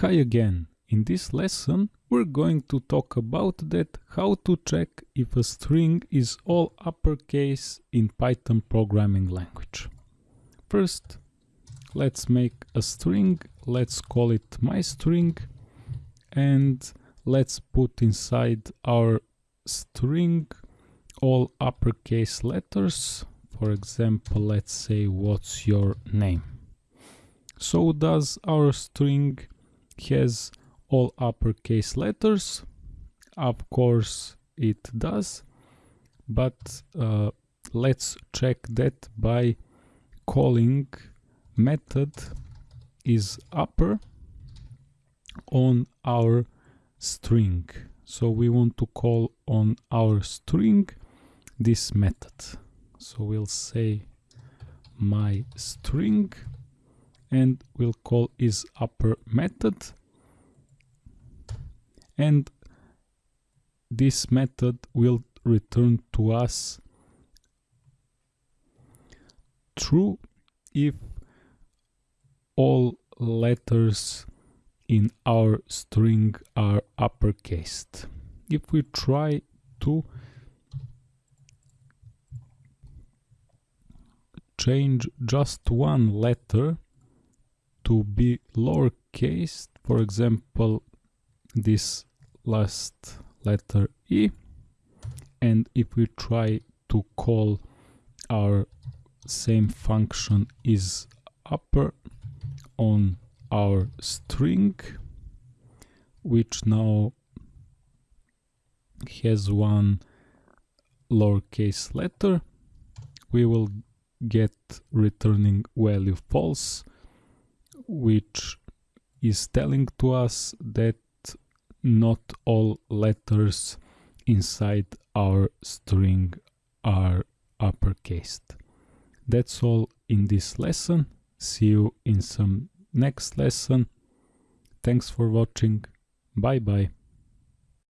Hi again. In this lesson we're going to talk about that how to check if a string is all uppercase in Python programming language. First let's make a string, let's call it my string and let's put inside our string all uppercase letters. For example, let's say what's your name. So does our string has all uppercase letters. Of course it does but uh, let's check that by calling method is upper on our string. So we want to call on our string this method. So we'll say my string and we'll call is upper method and this method will return to us true if all letters in our string are uppercased. If we try to change just one letter to be lowercase, for example, this last letter E, and if we try to call our same function is upper on our string, which now has one lowercase letter, we will get returning value false which is telling to us that not all letters inside our string are uppercased. That's all in this lesson. See you in some next lesson. Thanks for watching. Bye bye.